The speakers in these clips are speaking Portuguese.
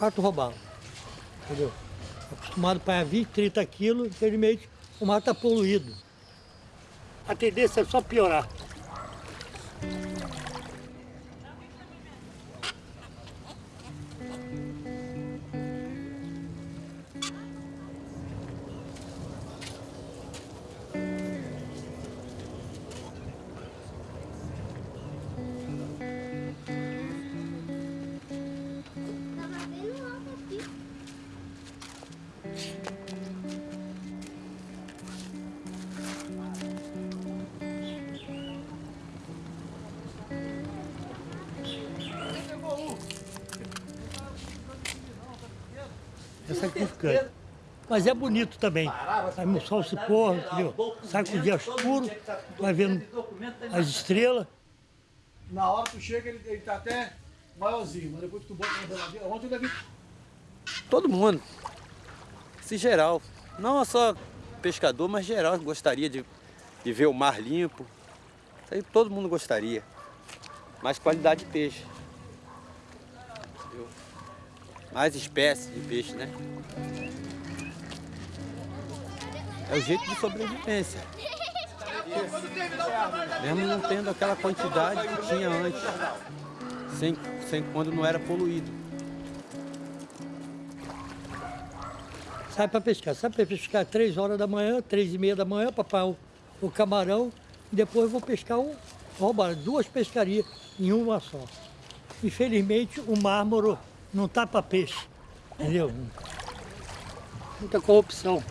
quatro robalos. Entendeu? Acostumado a pagar 20, 30 quilos, infelizmente o mar está poluído. A tendência é só piorar. É sacrificante. Mas é bonito também. Aí o sol se pôr, entendeu? Sai com o dia escuro, vai vendo as estrelas. Na hora que tu chega, ele, ele tá até maiorzinho, mas depois que tu bota na geladeira. Ontem eu levei Todo mundo. Esse geral. Não só pescador, mas geral gostaria de, de ver o mar limpo. Isso aí todo mundo gostaria. Mais qualidade de peixe. Entendeu? Mais espécies de peixe, né? É o jeito de sobrevivência. Mesmo não tendo aquela quantidade que tinha antes. Sem, sem quando não era poluído. Sai para pescar. Sai para pescar três horas da manhã, três e meia da manhã, para o, o camarão. E depois vou pescar um, roubar duas pescarias em uma só. Infelizmente o mármore não tá para peixe. Entendeu? Muita corrupção.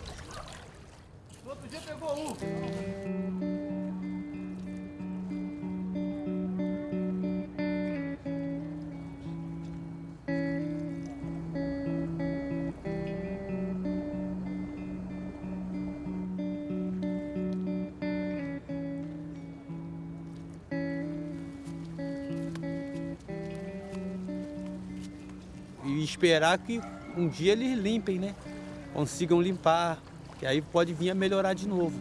No outro dia pegou um. Esperar que um dia eles limpem, né? Consigam limpar, que aí pode vir a melhorar de novo.